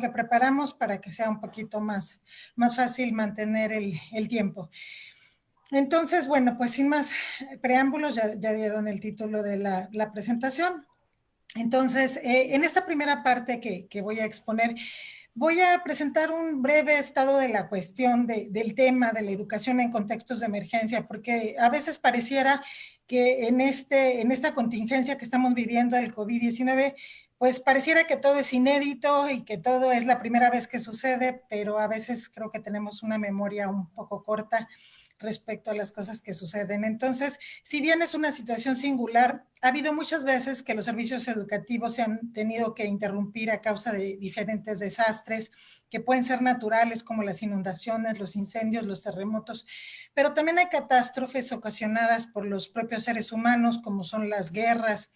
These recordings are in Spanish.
que preparamos para que sea un poquito más, más fácil mantener el, el tiempo. Entonces, bueno, pues sin más preámbulos, ya, ya dieron el título de la, la presentación. Entonces, eh, en esta primera parte que, que, voy a exponer, voy a presentar un breve estado de la cuestión de, del tema de la educación en contextos de emergencia, porque a veces pareciera que en, este, en esta contingencia que estamos viviendo del COVID-19, pues pareciera que todo es inédito y que todo es la primera vez que sucede, pero a veces creo que tenemos una memoria un poco corta respecto a las cosas que suceden. Entonces, si bien es una situación singular, ha habido muchas veces que los servicios educativos se han tenido que interrumpir a causa de diferentes desastres que pueden ser naturales como las inundaciones, los incendios, los terremotos, pero también hay catástrofes ocasionadas por los propios seres humanos como son las guerras,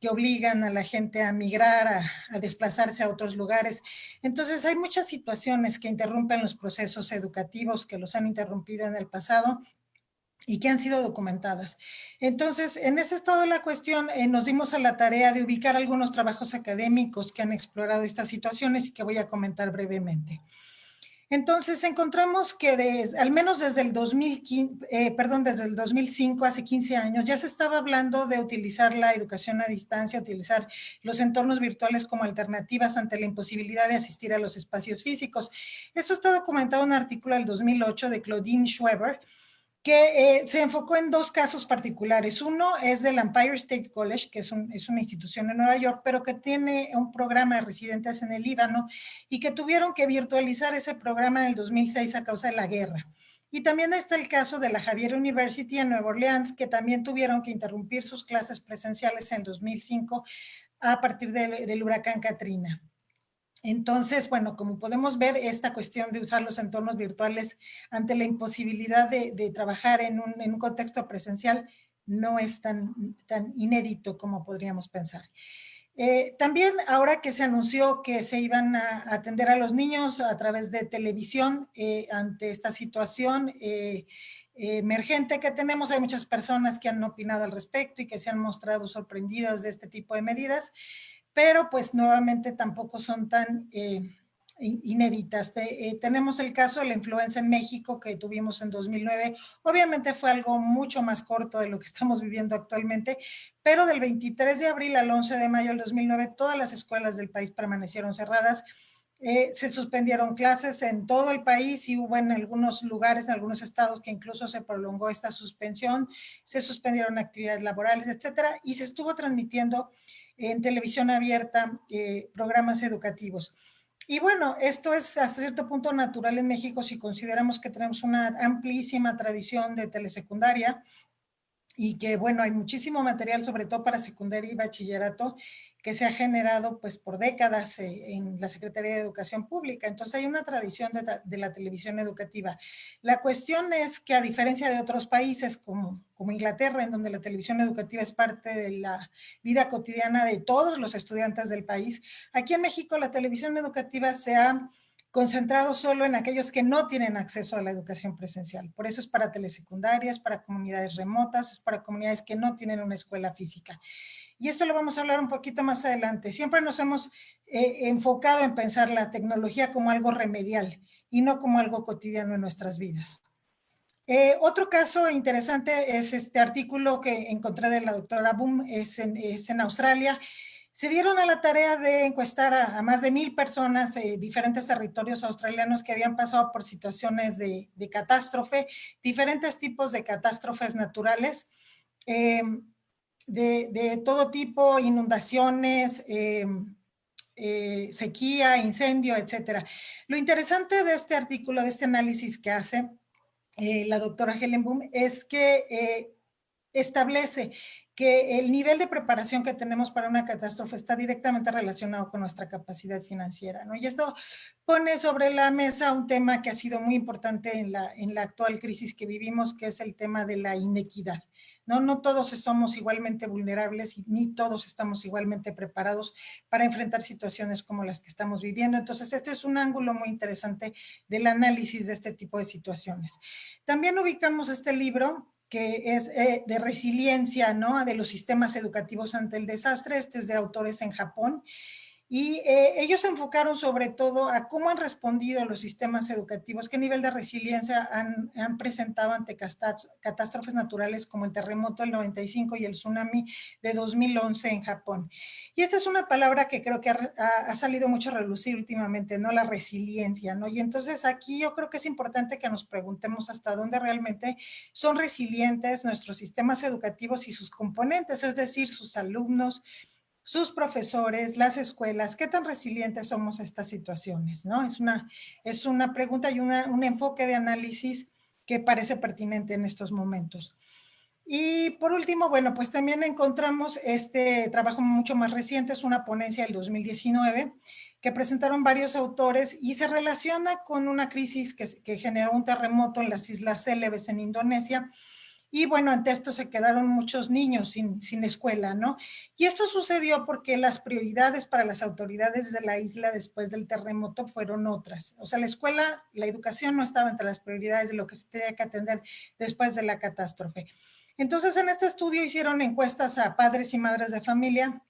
que obligan a la gente a migrar, a, desplazarse a otros lugares. Entonces hay muchas situaciones que interrumpen los procesos educativos, que los han interrumpido en el pasado y que han sido documentadas. Entonces, en ese estado de la cuestión, eh, nos dimos a la tarea de ubicar algunos trabajos académicos que han explorado estas situaciones y que voy a comentar brevemente. Entonces encontramos que al menos desde el 2015, eh, perdón, desde el 2005, hace 15 años, ya se estaba hablando de utilizar la educación a distancia, utilizar los entornos virtuales como alternativas ante la imposibilidad de asistir a los espacios físicos. Esto está documentado en un artículo del 2008 de Claudine Schweber, que eh, se enfocó en dos casos particulares. Uno es del Empire State College, que es, un, es, una institución en Nueva York, pero que tiene un programa de residentes en el Líbano y que tuvieron que virtualizar ese programa en el 2006 a causa de la guerra. Y también está el caso de la Javier University en Nueva Orleans, que también tuvieron que interrumpir sus clases presenciales en el 2005 a partir de, del huracán Katrina. Entonces, bueno, como podemos ver, esta cuestión de usar los entornos virtuales ante la imposibilidad de, trabajar en un, contexto presencial no es tan, inédito como podríamos pensar. Eh, también ahora que se anunció que se iban a atender a los niños a través de televisión eh, ante esta situación eh, emergente que tenemos, hay muchas personas que han opinado al respecto y que se han mostrado sorprendidos de este tipo de medidas pero pues nuevamente tampoco son tan eh, inéditas. Eh, tenemos el caso de la influenza en México que tuvimos en 2009. Obviamente fue algo mucho más corto de lo que estamos viviendo actualmente, pero del 23 de abril al 11 de mayo del 2009 todas las escuelas del país permanecieron cerradas. Eh, se suspendieron clases en todo el país y hubo en algunos lugares, en algunos estados que incluso se prolongó esta suspensión, se suspendieron actividades laborales, etcétera, y se estuvo transmitiendo en televisión abierta, eh, programas educativos. Y bueno, esto es hasta cierto punto natural en México si consideramos que tenemos una amplísima tradición de telesecundaria y que bueno, hay muchísimo material, sobre todo para secundaria y bachillerato, que se ha generado pues por décadas eh, en la Secretaría de Educación Pública. Entonces hay una tradición de, la televisión educativa. La cuestión es que a diferencia de otros países como Inglaterra, en donde la televisión educativa es parte de la vida cotidiana de todos los estudiantes del país, aquí en México la televisión educativa se ha concentrado solo en aquellos que no tienen acceso a la educación presencial. Por eso es para telesecundarias, para comunidades remotas, es para comunidades que no tienen una escuela física. Y esto lo vamos a hablar un poquito más adelante. Siempre nos hemos eh, enfocado en pensar la tecnología como algo remedial y no como algo cotidiano en nuestras vidas. Eh, otro caso interesante es este artículo que encontré de la doctora Boom, es en, es en Australia. Se dieron a la tarea de encuestar a, más de mil personas en eh, diferentes territorios australianos que habían pasado por situaciones de, de catástrofe, diferentes tipos de catástrofes naturales. Eh, de, de todo tipo, inundaciones, eh, eh, sequía, incendio, etcétera. Lo interesante de este artículo, de este análisis que hace la doctora Helen Boom, es que establece que el nivel de preparación que tenemos para una catástrofe está directamente relacionado con nuestra capacidad financiera, ¿no? Y esto pone sobre la mesa un tema que ha sido muy importante en la, en la actual crisis que vivimos, que es el tema de la inequidad, ¿no? No todos somos igualmente vulnerables y ni todos estamos igualmente preparados para enfrentar situaciones como las que estamos viviendo. Entonces, este es un ángulo muy interesante del análisis de este tipo de situaciones. También ubicamos este libro que es eh, de resiliencia, ¿no? De los sistemas educativos ante el desastre. Este es de autores en Japón. Y eh, ellos se enfocaron sobre todo a cómo han respondido los sistemas educativos, qué nivel de resiliencia han, presentado ante catástrofes naturales como el terremoto del 95 y el tsunami de 2011 en Japón. Y esta es una palabra que creo que ha, ha, salido mucho a relucir últimamente, ¿no? La resiliencia, ¿no? Y entonces aquí yo creo que es importante que nos preguntemos hasta dónde realmente son resilientes nuestros sistemas educativos y sus componentes, es decir, sus alumnos, sus profesores, las escuelas, qué tan resilientes somos a estas situaciones, ¿no? Es una, es una pregunta y una, un enfoque de análisis que parece pertinente en estos momentos. Y por último, bueno, pues también encontramos este trabajo mucho más reciente, es una ponencia del 2019, que presentaron varios autores y se relaciona con una crisis que, que generó un terremoto en las Islas Célebes en Indonesia, y bueno, ante esto se quedaron muchos niños sin, sin, escuela, ¿no? Y esto sucedió porque las prioridades para las autoridades de la isla después del terremoto fueron otras. O sea, la escuela, la educación no estaba entre las prioridades de lo que se tenía que atender después de la catástrofe. Entonces, en este estudio hicieron encuestas a padres y madres de familia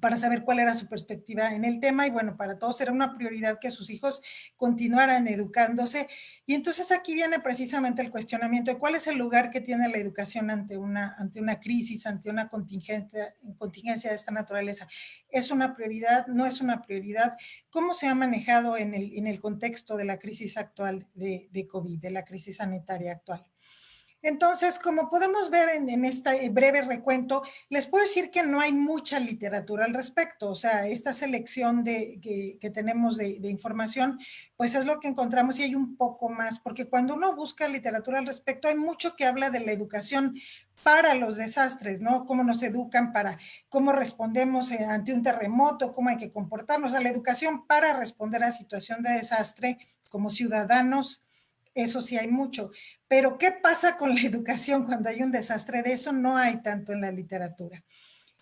para saber cuál era su perspectiva en el tema y bueno, para todos era una prioridad que sus hijos continuaran educándose y entonces aquí viene precisamente el cuestionamiento de cuál es el lugar que tiene la educación ante una, ante una crisis, ante una contingencia, contingencia de esta naturaleza. ¿Es una prioridad? ¿No es una prioridad? ¿Cómo se ha manejado en el, en el contexto de la crisis actual de, de COVID, de la crisis sanitaria actual? Entonces, como podemos ver en, este breve recuento, les puedo decir que no hay mucha literatura al respecto. O sea, esta selección de, que, tenemos de, información, pues es lo que encontramos y hay un poco más, porque cuando uno busca literatura al respecto, hay mucho que habla de la educación para los desastres, ¿no? Cómo nos educan para, cómo respondemos eh, ante un terremoto, cómo hay que comportarnos, a la educación para responder a situación de desastre como ciudadanos, eso sí hay mucho. Pero ¿qué pasa con la educación cuando hay un desastre? De eso no hay tanto en la literatura.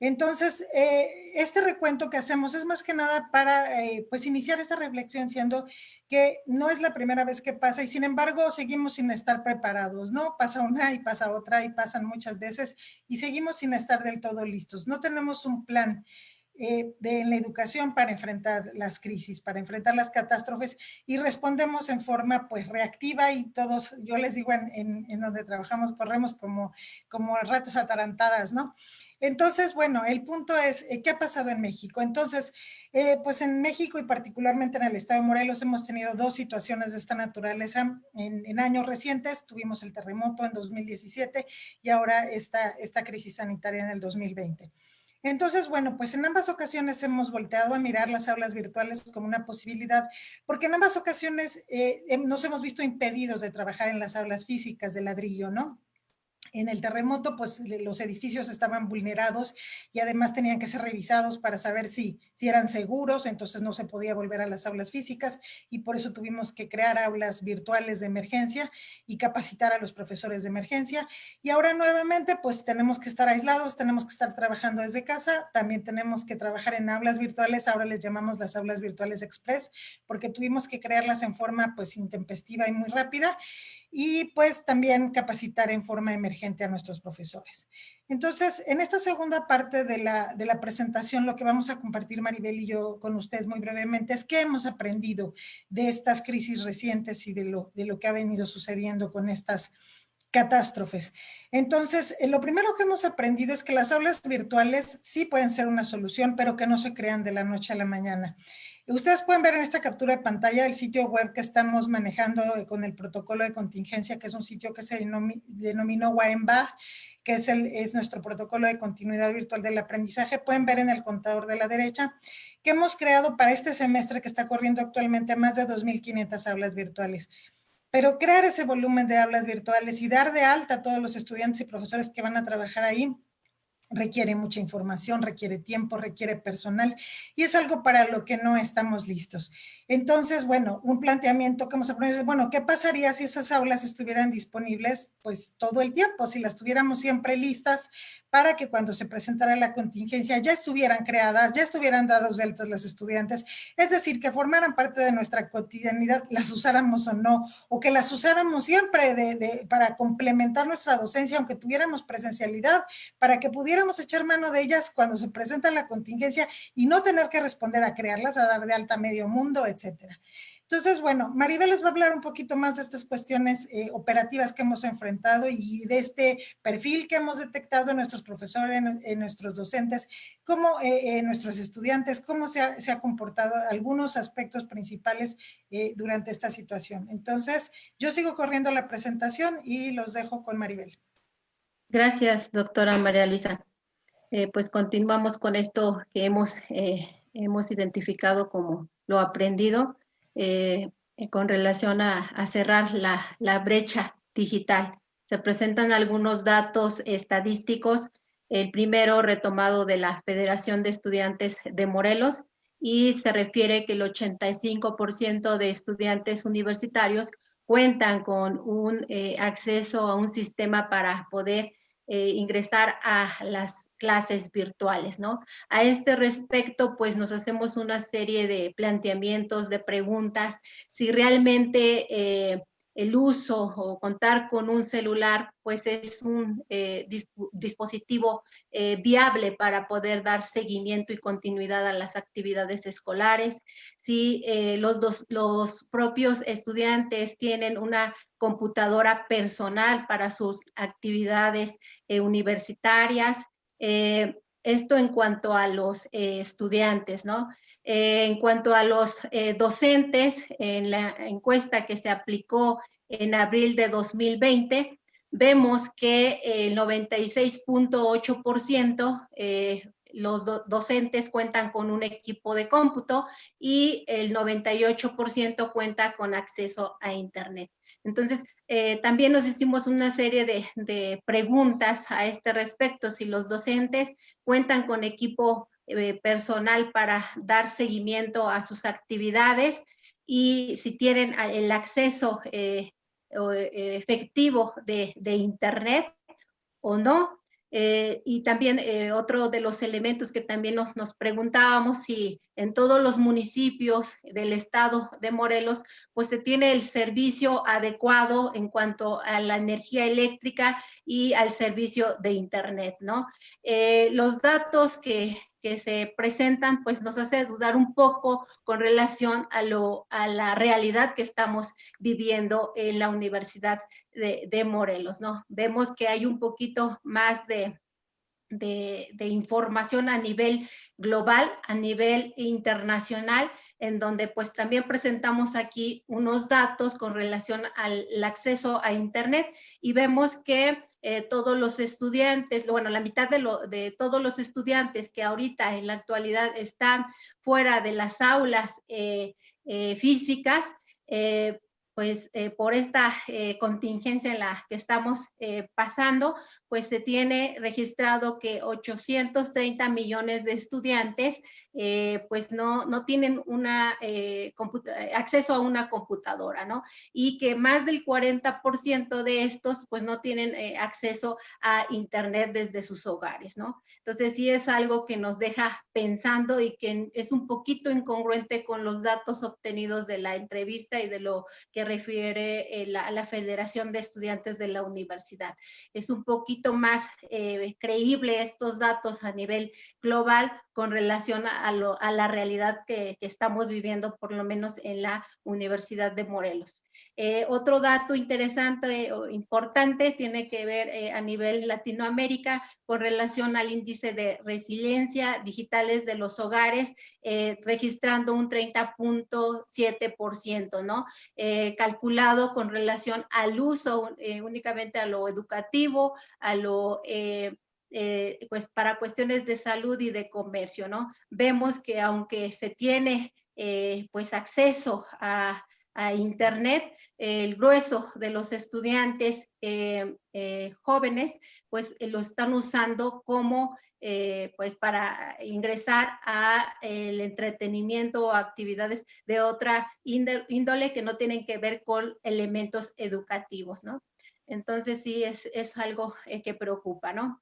Entonces, eh, este recuento que hacemos es más que nada para eh, pues iniciar esta reflexión siendo que no es la primera vez que pasa y sin embargo seguimos sin estar preparados, ¿no? Pasa una y pasa otra y pasan muchas veces y seguimos sin estar del todo listos. No tenemos un plan eh, de la educación para enfrentar las crisis, para enfrentar las catástrofes y respondemos en forma pues reactiva y todos, yo les digo en, en, donde trabajamos, corremos como, como ratas atarantadas, ¿no? Entonces, bueno, el punto es, eh, ¿qué ha pasado en México? Entonces, eh, pues en México y particularmente en el estado de Morelos hemos tenido dos situaciones de esta naturaleza en, en años recientes. Tuvimos el terremoto en 2017 y ahora esta, esta crisis sanitaria en el 2020. Entonces, bueno, pues en ambas ocasiones hemos volteado a mirar las aulas virtuales como una posibilidad, porque en ambas ocasiones eh, nos hemos visto impedidos de trabajar en las aulas físicas de ladrillo, ¿no? En el terremoto, pues los edificios estaban vulnerados y además tenían que ser revisados para saber si, si eran seguros, entonces no se podía volver a las aulas físicas y por eso tuvimos que crear aulas virtuales de emergencia y capacitar a los profesores de emergencia. Y ahora nuevamente, pues tenemos que estar aislados, tenemos que estar trabajando desde casa, también tenemos que trabajar en aulas virtuales, ahora les llamamos las aulas virtuales express, porque tuvimos que crearlas en forma pues intempestiva y muy rápida y pues también capacitar en forma emergente a nuestros profesores. Entonces, en esta segunda parte de la, de la presentación, lo que vamos a compartir Maribel y yo con ustedes muy brevemente es qué hemos aprendido de estas crisis recientes y de lo, de lo que ha venido sucediendo con estas catástrofes. Entonces, eh, lo primero que hemos aprendido es que las aulas virtuales sí pueden ser una solución, pero que no se crean de la noche a la mañana. Ustedes pueden ver en esta captura de pantalla el sitio web que estamos manejando con el protocolo de contingencia, que es un sitio que se denominó WAEMBA, que es, el, es nuestro protocolo de continuidad virtual del aprendizaje. Pueden ver en el contador de la derecha que hemos creado para este semestre que está corriendo actualmente más de 2.500 aulas virtuales. Pero crear ese volumen de aulas virtuales y dar de alta a todos los estudiantes y profesores que van a trabajar ahí requiere mucha información, requiere tiempo, requiere personal y es algo para lo que no estamos listos. Entonces, bueno, un planteamiento que hemos aprendido es, bueno, ¿qué pasaría si esas aulas estuvieran disponibles pues todo el tiempo? Si las tuviéramos siempre listas, para que cuando se presentara la contingencia ya estuvieran creadas, ya estuvieran dados deltas los estudiantes, es decir, que formaran parte de nuestra cotidianidad, las usáramos o no, o que las usáramos siempre de, para complementar nuestra docencia, aunque tuviéramos presencialidad, para que pudiéramos echar mano de ellas cuando se presenta la contingencia y no tener que responder a crearlas, a dar de alta medio mundo, etcétera. Entonces, bueno, Maribel les va a hablar un poquito más de estas cuestiones eh, operativas que hemos enfrentado y de este perfil que hemos detectado en nuestros profesores, en, nuestros docentes, cómo eh, nuestros estudiantes, cómo se ha, comportado algunos aspectos principales eh, durante esta situación. Entonces, yo sigo corriendo la presentación y los dejo con Maribel. Gracias, doctora María Luisa. pues continuamos con esto que hemos, hemos identificado como lo aprendido eh, con relación a, cerrar la, brecha digital. Se presentan algunos datos estadísticos, el primero retomado de la Federación de Estudiantes de Morelos y se refiere que el 85% de estudiantes universitarios cuentan con un eh, acceso a un sistema para poder eh, ingresar a las clases virtuales, ¿no? A este respecto, pues nos hacemos una serie de planteamientos, de preguntas, si realmente eh, el uso o contar con un celular, pues es un eh, dispositivo eh, viable para poder dar seguimiento y continuidad a las actividades escolares. Si los, los propios estudiantes tienen una computadora personal para sus actividades universitarias, eh, esto en cuanto a los eh, estudiantes, ¿no? Eh, en cuanto a los docentes, en la encuesta que se aplicó en abril de 2020, vemos que el 96.8% los docentes cuentan con un equipo de cómputo y el 98% cuenta con acceso a Internet. Entonces, eh, también nos hicimos una serie de, preguntas a este respecto, si los docentes cuentan con equipo eh, personal para dar seguimiento a sus actividades y si tienen el acceso eh, efectivo de Internet o no. Eh, y también eh, otro de los elementos que también nos, nos, preguntábamos si en todos los municipios del estado de Morelos, pues se tiene el servicio adecuado en cuanto a la energía eléctrica y al servicio de internet, ¿no? Eh, los datos que, que se presentan, pues nos hace dudar un poco con relación a, lo, a la realidad que estamos viviendo en la Universidad de, Morelos, ¿no? Vemos que hay un poquito más de, de, de, información a nivel global, a nivel internacional, en donde pues también presentamos aquí unos datos con relación al acceso a Internet y vemos que eh, todos los estudiantes, bueno, la mitad de, lo, de, todos los estudiantes que ahorita en la actualidad están fuera de las aulas eh, eh, físicas, pues por esta contingencia en la que estamos pasando, pues se tiene registrado que 830 millones de estudiantes pues no, no tienen una, acceso a una computadora, ¿no? Y que más del 40% de estos pues no tienen acceso a internet desde sus hogares, ¿no? Entonces sí es algo que nos deja pensando y que es un poquito incongruente con los datos obtenidos de la entrevista y de lo que refiere eh, la, la, Federación de Estudiantes de la Universidad. Es un poquito más eh, creíble estos datos a nivel global con relación a, a la realidad que, que, estamos viviendo, por lo menos en la Universidad de Morelos. Eh, otro dato interesante o importante tiene que ver a nivel Latinoamérica con relación al índice de resiliencia digitales de los hogares, registrando un 30.7%, ¿no? calculado con relación al uso eh, únicamente a lo educativo, a lo, eh, eh, pues para cuestiones de salud y de comercio, ¿no? Vemos que aunque se tiene pues acceso a, a Internet, el grueso de los estudiantes jóvenes pues lo están usando como eh, pues para ingresar a el entretenimiento o actividades de otra índole que no tienen que ver con elementos educativos, ¿no? Entonces sí es, es algo eh, que preocupa, ¿no?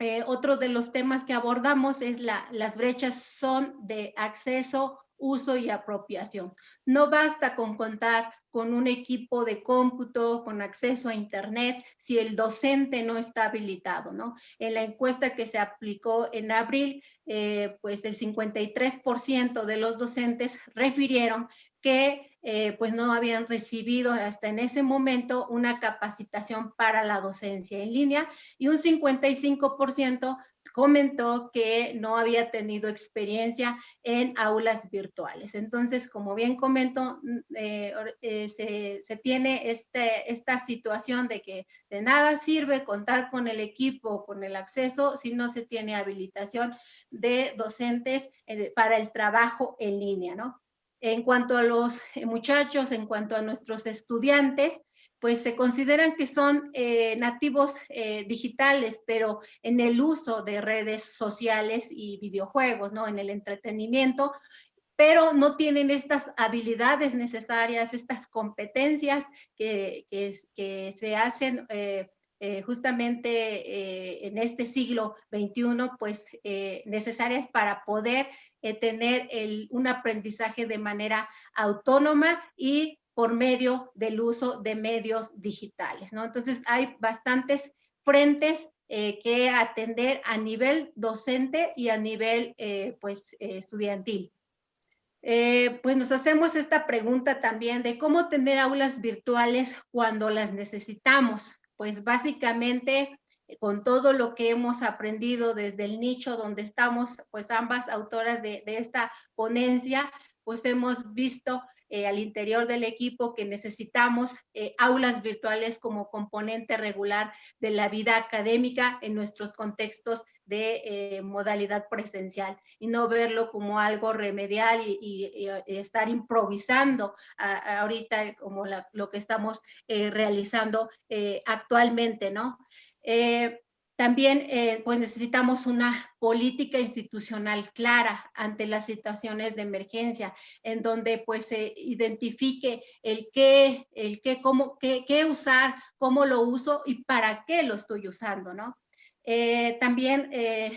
eh, otro de los temas que abordamos es la, las brechas son de acceso, uso y apropiación. No basta con contar con un equipo de cómputo, con acceso a Internet, si el docente no está habilitado, ¿no? En la encuesta que se aplicó en abril, eh, pues el 53% de los docentes refirieron que eh, pues no habían recibido hasta en ese momento una capacitación para la docencia en línea y un 55% comentó que no había tenido experiencia en aulas virtuales. Entonces, como bien comento, mm, eh, eh, se, se, tiene este, esta situación de que de nada sirve contar con el equipo, con el acceso, si no se tiene habilitación de docentes para el trabajo en línea, ¿no? En cuanto a los eh, muchachos, en cuanto a nuestros estudiantes, pues se consideran que son eh, nativos eh, digitales, pero en el uso de redes sociales y videojuegos, ¿no? En el entretenimiento, pero no tienen estas habilidades necesarias, estas competencias que, que, se hacen justamente en este siglo XXI, pues necesarias para poder eh, tener un aprendizaje de manera autónoma y por medio del uso de medios digitales, ¿no? Entonces hay bastantes frentes eh, que atender a nivel docente y a nivel, eh, pues, estudiantil. pues nos hacemos esta pregunta también de cómo tener aulas virtuales cuando las necesitamos. Pues básicamente con todo lo que hemos aprendido desde el nicho donde estamos, pues ambas autoras de, esta ponencia, pues hemos visto eh, al interior del equipo que necesitamos eh, aulas virtuales como componente regular de la vida académica en nuestros contextos de eh, modalidad presencial y no verlo como algo remedial y, estar improvisando ahorita como lo que estamos realizando actualmente, ¿no? También eh, pues necesitamos una política institucional clara ante las situaciones de emergencia, en donde pues se identifique el qué, el qué, cómo, qué, qué usar, cómo lo uso y para qué lo estoy usando, ¿no? Eh, también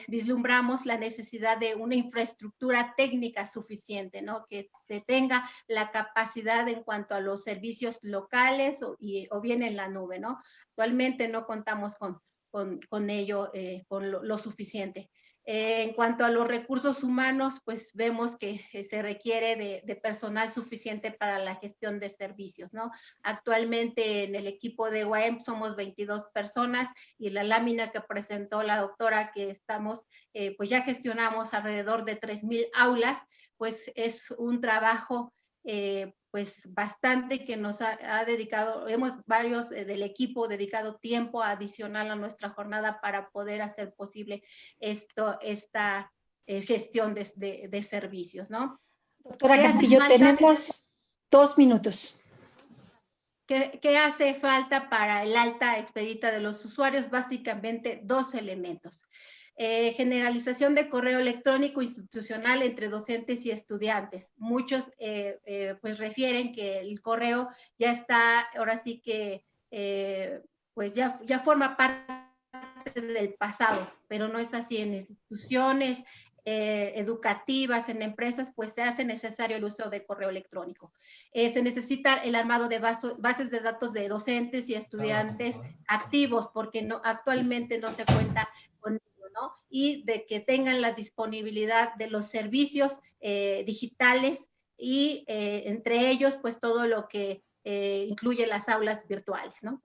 vislumbramos la necesidad de una infraestructura técnica suficiente, ¿no? que, tenga la capacidad en cuanto a los servicios locales o, o bien en la nube. ¿no? Actualmente no contamos con, con, ello, eh, con lo, suficiente. Eh, en cuanto a los recursos humanos, pues vemos que eh, se requiere de, personal suficiente para la gestión de servicios, ¿no? Actualmente en el equipo de UAM somos 22 personas y la lámina que presentó la doctora que estamos, pues ya gestionamos alrededor de 3.000 aulas, pues es un trabajo eh, pues bastante que nos ha, dedicado, hemos varios eh, del equipo dedicado tiempo adicional a nuestra jornada para poder hacer posible esto, esta eh, gestión de, de, servicios, ¿no? Doctora Castillo, tenemos dos minutos. ¿Qué, ¿Qué, hace falta para el alta expedita de los usuarios? Básicamente dos elementos. Eh, generalización de correo electrónico institucional entre docentes y estudiantes. Muchos eh, eh, pues refieren que el correo ya está, ahora sí que pues ya, ya forma parte del pasado, pero no es así en instituciones, educativas, en empresas, pues se hace necesario el uso de correo electrónico. se necesita el armado de bases de datos de docentes y estudiantes activos, porque no, actualmente no se cuenta con y de que tengan la disponibilidad de los servicios eh, digitales y eh, entre ellos, pues todo lo que eh, incluye las aulas virtuales, ¿no?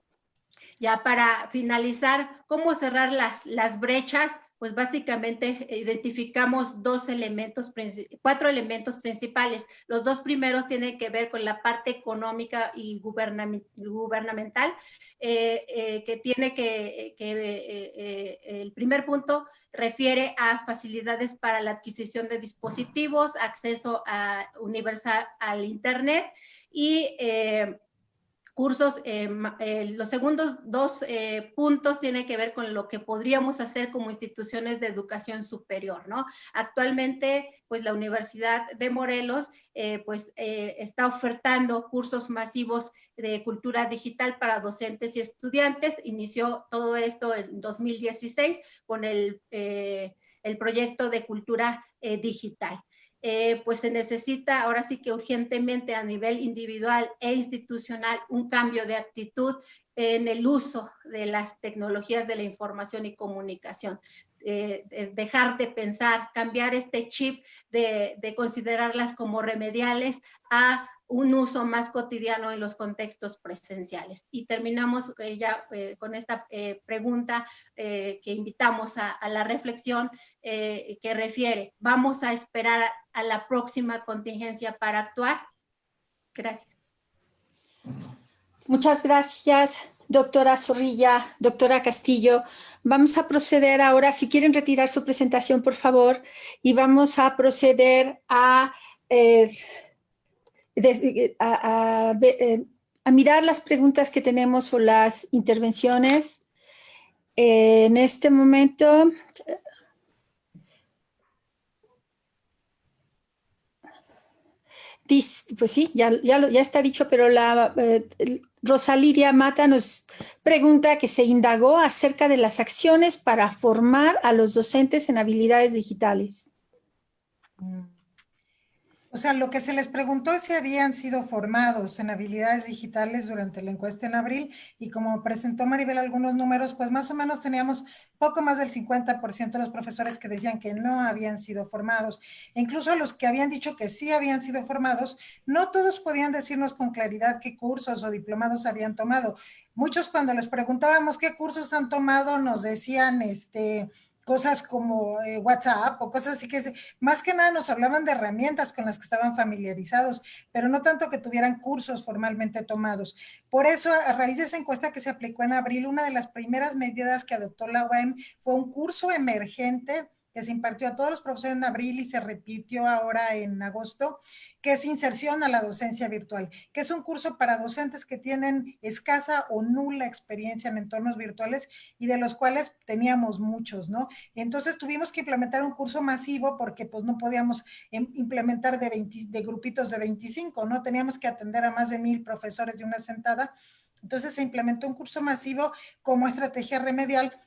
Ya para finalizar, ¿cómo cerrar las, las brechas? Pues básicamente identificamos dos elementos, cuatro elementos principales. Los dos primeros tienen que ver con la parte económica y gubernamental, eh, eh, que tiene que, eh, el primer punto refiere a facilidades para la adquisición de dispositivos, acceso a universal al Internet y cursos, eh, eh, los segundos dos eh, puntos tienen que ver con lo que podríamos hacer como instituciones de educación superior, ¿no? Actualmente, pues la Universidad de Morelos, pues está ofertando cursos masivos de cultura digital para docentes y estudiantes. Inició todo esto en 2016 con el, el proyecto de cultura digital. Eh, pues se necesita ahora sí que urgentemente a nivel individual e institucional un cambio de actitud en el uso de las tecnologías de la información y comunicación. Eh, dejar de pensar, cambiar este chip de, de considerarlas como remediales a un uso más cotidiano en los contextos presenciales. Y terminamos eh, ya eh, con esta eh, pregunta que invitamos a, la reflexión que refiere, ¿vamos a esperar a, a, la próxima contingencia para actuar? Gracias. Muchas gracias, doctora Zorrilla, doctora Castillo. Vamos a proceder ahora, si quieren retirar su presentación, por favor, y vamos a proceder a eh, a, mirar las preguntas que tenemos o las intervenciones. Eh, en este momento, pues sí, ya, ya, ya está dicho, pero la eh, Rosalidia Mata nos pregunta que se indagó acerca de las acciones para formar a los docentes en habilidades digitales. Mm. O sea, lo que se les preguntó es si habían sido formados en habilidades digitales durante la encuesta en abril y como presentó Maribel algunos números, pues más o menos teníamos poco más del 50% de los profesores que decían que no habían sido formados. E incluso los que habían dicho que sí habían sido formados, no todos podían decirnos con claridad qué cursos o diplomados habían tomado. Muchos cuando les preguntábamos qué cursos han tomado nos decían, este, cosas como eh, WhatsApp o cosas así que más que nada nos hablaban de herramientas con las que estaban familiarizados, pero no tanto que tuvieran cursos formalmente tomados. Por eso, a raíz de esa encuesta que se aplicó en abril, una de las primeras medidas que adoptó la UAM fue un curso emergente que se impartió a todos los profesores en abril y se repitió ahora en agosto, que es inserción a la docencia virtual, que es un curso para docentes que tienen escasa o nula experiencia en entornos virtuales y de los cuales teníamos muchos, ¿no? Entonces tuvimos que implementar un curso masivo porque pues no podíamos em, implementar de, 20, de grupitos de 25, ¿no? Teníamos que atender a más de mil profesores de una sentada. Entonces se implementó un curso masivo como estrategia remedial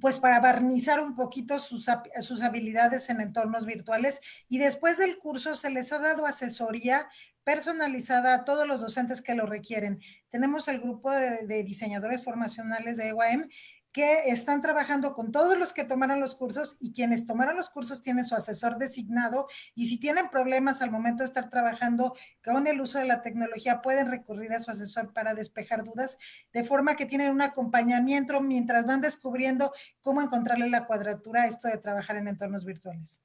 pues para barnizar un poquito sus, sus, habilidades en entornos virtuales y después del curso se les ha dado asesoría personalizada a todos los docentes que lo requieren. Tenemos el grupo de, de diseñadores formacionales de EYM que están trabajando con todos los que tomaron los cursos y quienes tomaron los cursos tienen su asesor designado y si tienen problemas al momento de estar trabajando con el uso de la tecnología pueden recurrir a su asesor para despejar dudas, de forma que tienen un acompañamiento mientras van descubriendo cómo encontrarle la cuadratura a esto de trabajar en entornos virtuales.